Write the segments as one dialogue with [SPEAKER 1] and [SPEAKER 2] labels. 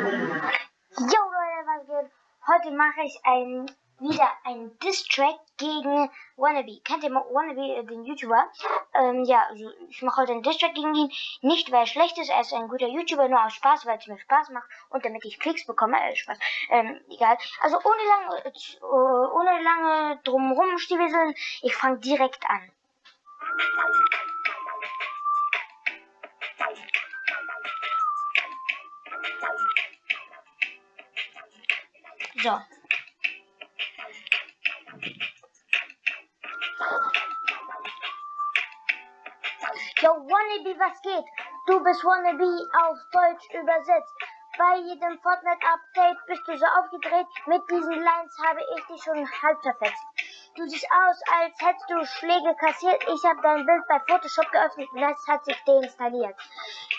[SPEAKER 1] Jo Leute, was geht? Heute mache ich ein, wieder ein Diss-Track gegen Wannabe. Kennt ihr Wannabe, äh, den YouTuber? Ähm, ja, also ich mache heute einen Diss-Track gegen ihn. Nicht, weil er schlecht ist, er ist ein guter YouTuber, nur aus Spaß, weil es mir Spaß macht und damit ich Klicks bekomme. Äh, Spaß. Ähm, egal. Also ohne lange, äh, ohne lange drumherum stiefeln, ich fange direkt an. So. Yo, Wannabe, was geht? Du bist Wannabe auf Deutsch übersetzt. Bei jedem Fortnite-Update bist du so aufgedreht. Mit diesen Lines habe ich dich schon halb zerfetzt. Du siehst aus, als hättest du Schläge kassiert. Ich habe dein Bild bei Photoshop geöffnet und es hat sich deinstalliert.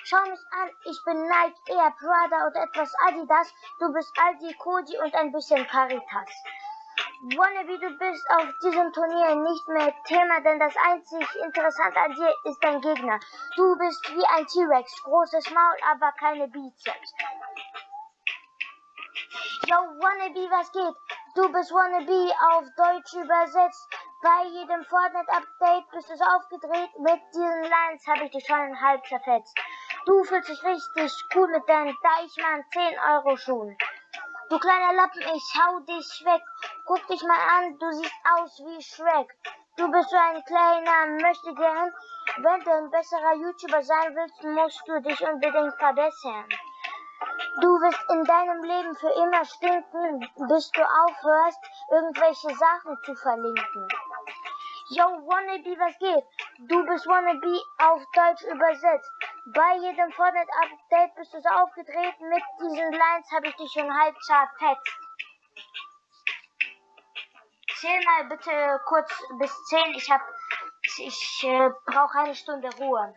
[SPEAKER 1] Schau mich an, ich bin Nike, eher Prada oder etwas Adidas. Du bist Aldi, Koji und ein bisschen Caritas. Wannabe, du bist auf diesem Turnier nicht mehr Thema, denn das einzig Interessante an dir ist dein Gegner. Du bist wie ein T-Rex, großes Maul, aber keine Bizeps. Yo, Wannabe, was geht? Du bist Wannabe auf Deutsch übersetzt. Bei jedem Fortnite-Update bist du so aufgedreht. Mit diesen Lines habe ich dich schon halb zerfetzt. Du fühlst dich richtig cool mit deinen Deichmann 10 Euro Schuhen. Du kleiner Lappen, ich hau dich weg. Guck dich mal an, du siehst aus wie Shrek. Du bist so ein kleiner Möchtegern. Wenn du ein besserer YouTuber sein willst, musst du dich unbedingt verbessern. Du wirst in deinem Leben für immer stinken, bis du aufhörst, irgendwelche Sachen zu verlinken. Yo, Wannabe, was geht? Du bist Wannabe auf Deutsch übersetzt. Bei jedem Fortnite-Update bist du so aufgedreht. Mit diesen Lines habe ich dich schon halb zerfetzt. Zähl mal bitte kurz bis 10. Ich ich äh, brauche eine Stunde Ruhe.